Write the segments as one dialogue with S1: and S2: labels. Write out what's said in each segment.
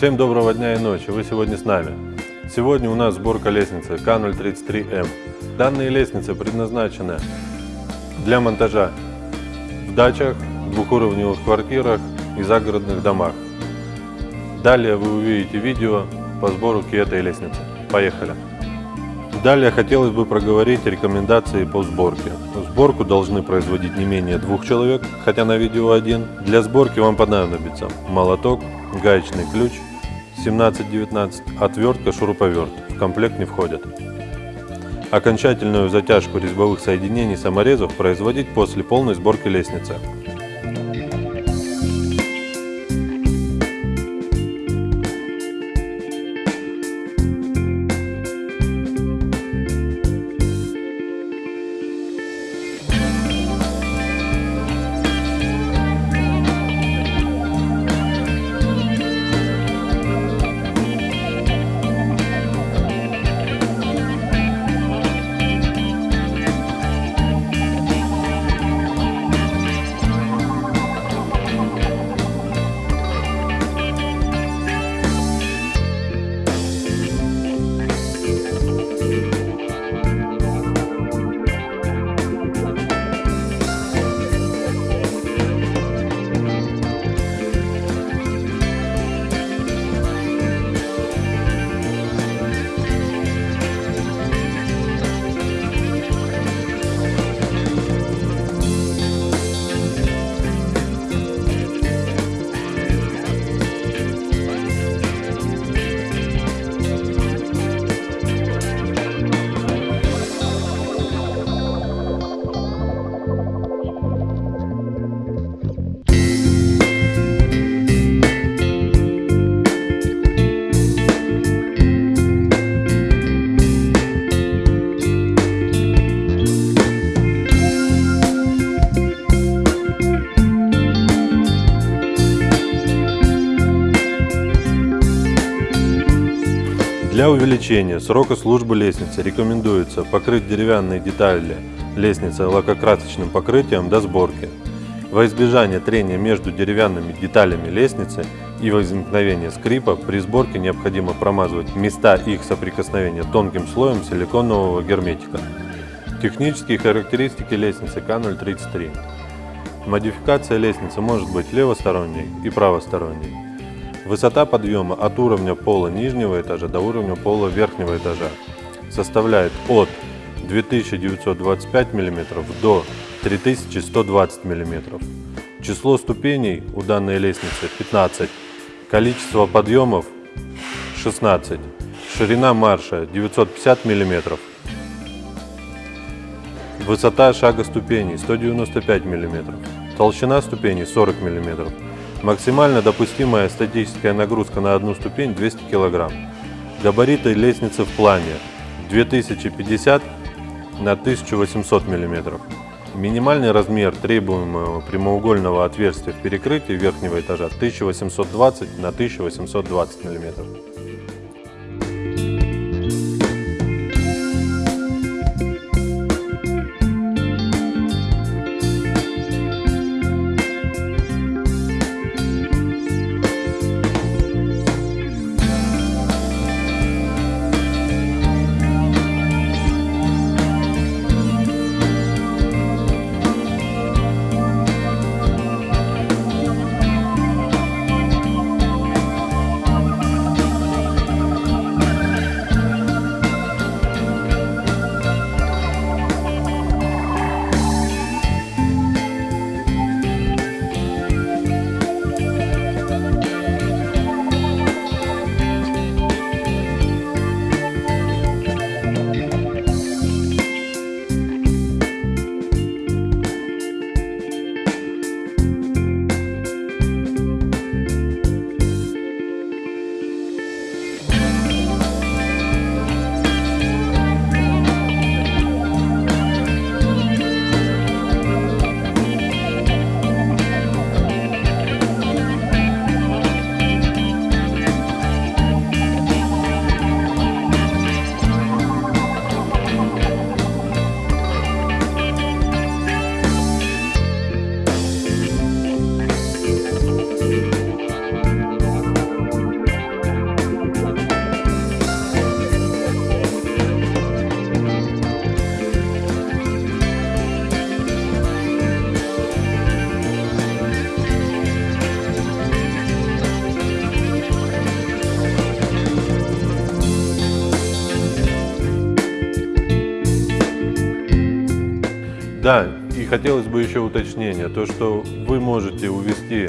S1: Всем доброго дня и ночи, вы сегодня с нами. Сегодня у нас сборка лестницы К033М. Данные лестницы предназначены для монтажа в дачах, двухуровневых квартирах и загородных домах. Далее вы увидите видео по сборке этой лестницы. Поехали! Далее хотелось бы проговорить рекомендации по сборке. Сборку должны производить не менее двух человек, хотя на видео один. Для сборки вам понадобится молоток, гаечный ключ 17-19, отвертка, шуруповерт. В комплект не входят. Окончательную затяжку резьбовых соединений саморезов производить после полной сборки лестницы. Для увеличения срока службы лестницы рекомендуется покрыть деревянные детали лестницы лакокрасочным покрытием до сборки. Во избежание трения между деревянными деталями лестницы и возникновения скрипа при сборке необходимо промазывать места их соприкосновения тонким слоем силиконового герметика. Технические характеристики лестницы К033. Модификация лестницы может быть левосторонней и правосторонней. Высота подъема от уровня пола нижнего этажа до уровня пола верхнего этажа составляет от 2925 мм до 3120 мм. Число ступеней у данной лестницы 15, количество подъемов 16, ширина марша 950 мм, высота шага ступеней 195 мм, толщина ступеней 40 мм. Максимально допустимая статическая нагрузка на одну ступень 200 кг. Габариты лестницы в плане 2050 на 1800 мм. Минимальный размер требуемого прямоугольного отверстия в перекрытии верхнего этажа 1820 на 1820 мм. Да, и хотелось бы еще уточнения, то что вы можете увести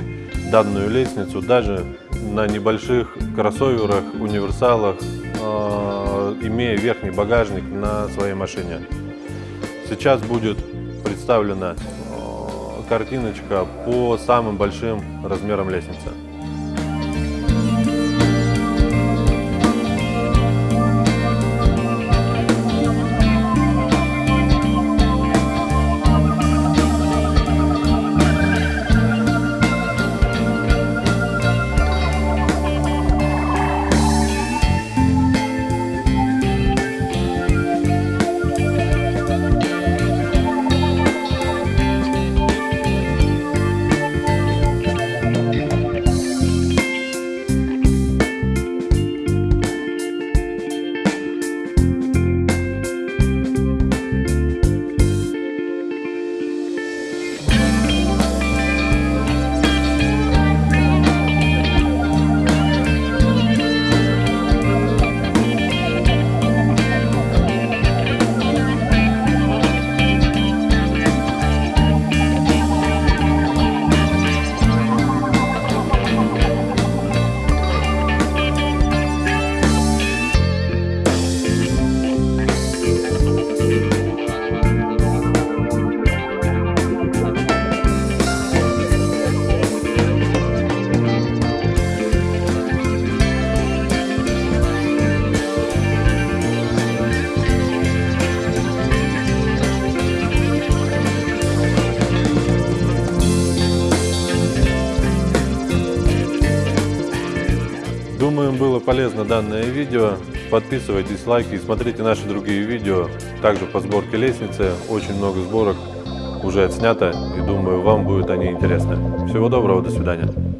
S1: данную лестницу даже на небольших кроссоверах, универсалах, э, имея верхний багажник на своей машине. Сейчас будет представлена э, картиночка по самым большим размерам лестницы. Полезно данное видео. Подписывайтесь, лайки и смотрите наши другие видео. Также по сборке лестницы. Очень много сборок уже отснято. И думаю, вам будут они интересны. Всего доброго, до свидания.